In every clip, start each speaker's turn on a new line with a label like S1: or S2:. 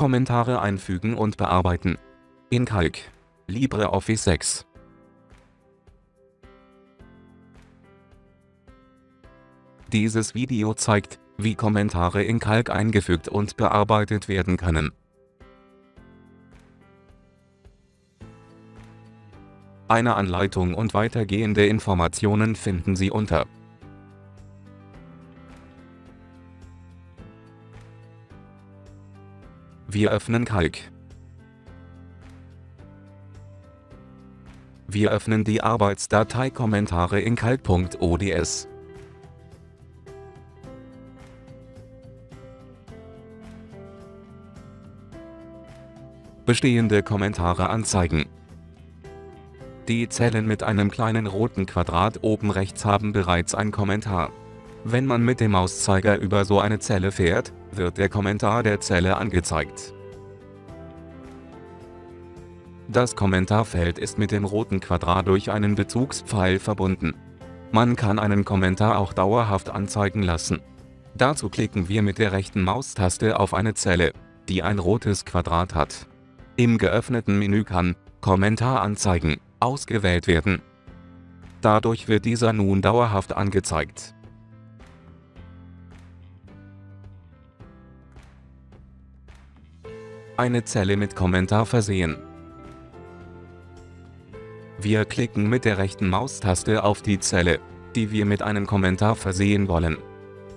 S1: Kommentare einfügen und bearbeiten. In Calc. LibreOffice 6. Dieses Video zeigt, wie Kommentare in Calc eingefügt und bearbeitet werden können. Eine Anleitung und weitergehende Informationen finden Sie unter Wir öffnen Calc. Wir öffnen die Arbeitsdatei Kommentare in calc.ods. Bestehende Kommentare anzeigen. Die Zellen mit einem kleinen roten Quadrat oben rechts haben bereits ein Kommentar. Wenn man mit dem Mauszeiger über so eine Zelle fährt, wird der Kommentar der Zelle angezeigt. Das Kommentarfeld ist mit dem roten Quadrat durch einen Bezugspfeil verbunden. Man kann einen Kommentar auch dauerhaft anzeigen lassen. Dazu klicken wir mit der rechten Maustaste auf eine Zelle, die ein rotes Quadrat hat. Im geöffneten Menü kann Kommentar anzeigen ausgewählt werden. Dadurch wird dieser nun dauerhaft angezeigt. Eine Zelle mit Kommentar versehen. Wir klicken mit der rechten Maustaste auf die Zelle, die wir mit einem Kommentar versehen wollen.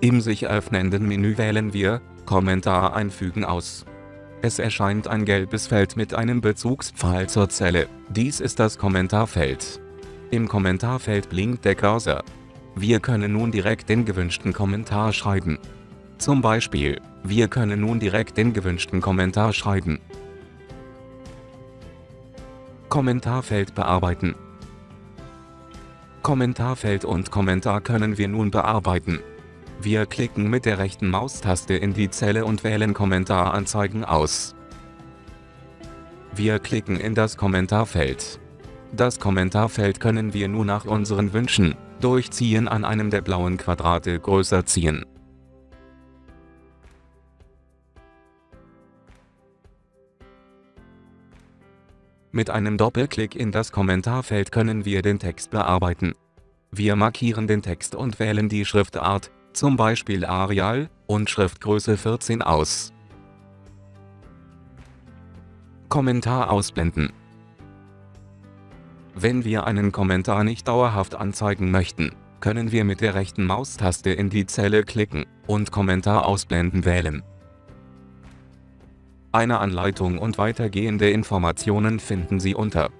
S1: Im sich öffnenden Menü wählen wir Kommentar einfügen aus. Es erscheint ein gelbes Feld mit einem Bezugspfeil zur Zelle. Dies ist das Kommentarfeld. Im Kommentarfeld blinkt der Cursor. Wir können nun direkt den gewünschten Kommentar schreiben. Zum Beispiel, wir können nun direkt den gewünschten Kommentar schreiben. Kommentarfeld bearbeiten Kommentarfeld und Kommentar können wir nun bearbeiten. Wir klicken mit der rechten Maustaste in die Zelle und wählen Kommentar anzeigen aus. Wir klicken in das Kommentarfeld. Das Kommentarfeld können wir nun nach unseren Wünschen, durch Ziehen an einem der blauen Quadrate größer ziehen. Mit einem Doppelklick in das Kommentarfeld können wir den Text bearbeiten. Wir markieren den Text und wählen die Schriftart, zum Beispiel Arial, und Schriftgröße 14 aus. Kommentar ausblenden Wenn wir einen Kommentar nicht dauerhaft anzeigen möchten, können wir mit der rechten Maustaste in die Zelle klicken und Kommentar ausblenden wählen. Eine Anleitung und weitergehende Informationen finden Sie unter